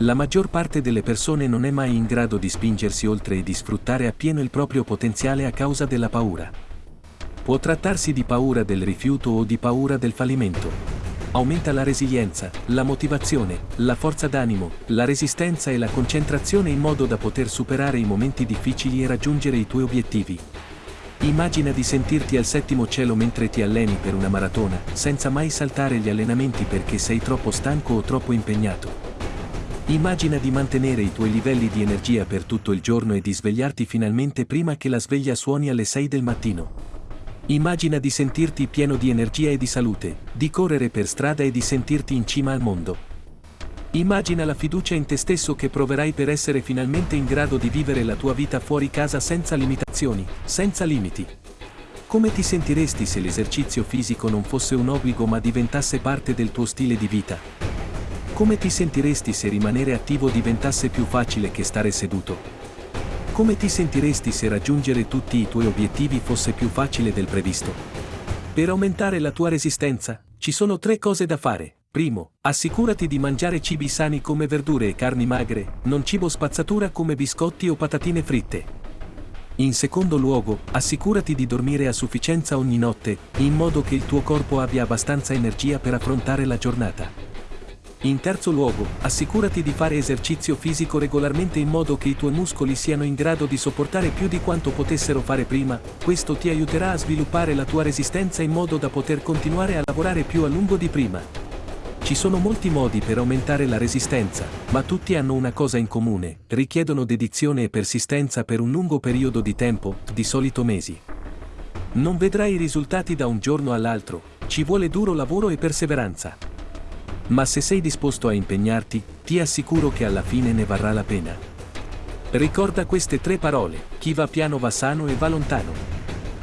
La maggior parte delle persone non è mai in grado di spingersi oltre e di sfruttare appieno il proprio potenziale a causa della paura. Può trattarsi di paura del rifiuto o di paura del fallimento. Aumenta la resilienza, la motivazione, la forza d'animo, la resistenza e la concentrazione in modo da poter superare i momenti difficili e raggiungere i tuoi obiettivi. Immagina di sentirti al settimo cielo mentre ti alleni per una maratona, senza mai saltare gli allenamenti perché sei troppo stanco o troppo impegnato. Immagina di mantenere i tuoi livelli di energia per tutto il giorno e di svegliarti finalmente prima che la sveglia suoni alle 6 del mattino. Immagina di sentirti pieno di energia e di salute, di correre per strada e di sentirti in cima al mondo. Immagina la fiducia in te stesso che proverai per essere finalmente in grado di vivere la tua vita fuori casa senza limitazioni, senza limiti. Come ti sentiresti se l'esercizio fisico non fosse un obbligo ma diventasse parte del tuo stile di vita? Come ti sentiresti se rimanere attivo diventasse più facile che stare seduto? Come ti sentiresti se raggiungere tutti i tuoi obiettivi fosse più facile del previsto? Per aumentare la tua resistenza, ci sono tre cose da fare. Primo, assicurati di mangiare cibi sani come verdure e carni magre, non cibo spazzatura come biscotti o patatine fritte. In secondo luogo, assicurati di dormire a sufficienza ogni notte, in modo che il tuo corpo abbia abbastanza energia per affrontare la giornata. In terzo luogo, assicurati di fare esercizio fisico regolarmente in modo che i tuoi muscoli siano in grado di sopportare più di quanto potessero fare prima, questo ti aiuterà a sviluppare la tua resistenza in modo da poter continuare a lavorare più a lungo di prima. Ci sono molti modi per aumentare la resistenza, ma tutti hanno una cosa in comune, richiedono dedizione e persistenza per un lungo periodo di tempo, di solito mesi. Non vedrai i risultati da un giorno all'altro, ci vuole duro lavoro e perseveranza. Ma se sei disposto a impegnarti, ti assicuro che alla fine ne varrà la pena. Ricorda queste tre parole, chi va piano va sano e va lontano.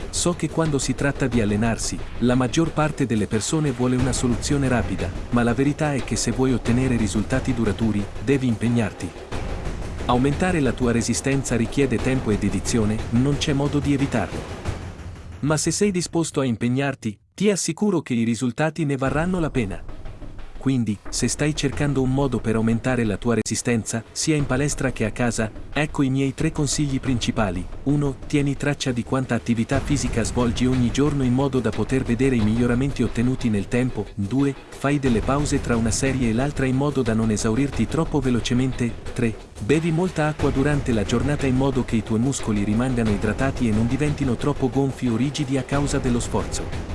So che quando si tratta di allenarsi, la maggior parte delle persone vuole una soluzione rapida, ma la verità è che se vuoi ottenere risultati duraturi, devi impegnarti. Aumentare la tua resistenza richiede tempo e dedizione, non c'è modo di evitarlo. Ma se sei disposto a impegnarti, ti assicuro che i risultati ne varranno la pena. Quindi, se stai cercando un modo per aumentare la tua resistenza, sia in palestra che a casa, ecco i miei tre consigli principali. 1. Tieni traccia di quanta attività fisica svolgi ogni giorno in modo da poter vedere i miglioramenti ottenuti nel tempo. 2. Fai delle pause tra una serie e l'altra in modo da non esaurirti troppo velocemente. 3. Bevi molta acqua durante la giornata in modo che i tuoi muscoli rimangano idratati e non diventino troppo gonfi o rigidi a causa dello sforzo.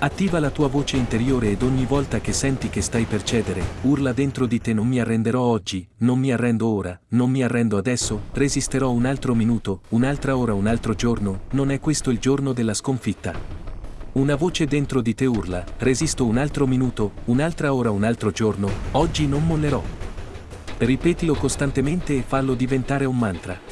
Attiva la tua voce interiore ed ogni volta che senti che stai per cedere, urla dentro di te non mi arrenderò oggi, non mi arrendo ora, non mi arrendo adesso, resisterò un altro minuto, un'altra ora, un altro giorno, non è questo il giorno della sconfitta. Una voce dentro di te urla, resisto un altro minuto, un'altra ora, un altro giorno, oggi non mollerò. Ripetilo costantemente e fallo diventare un mantra.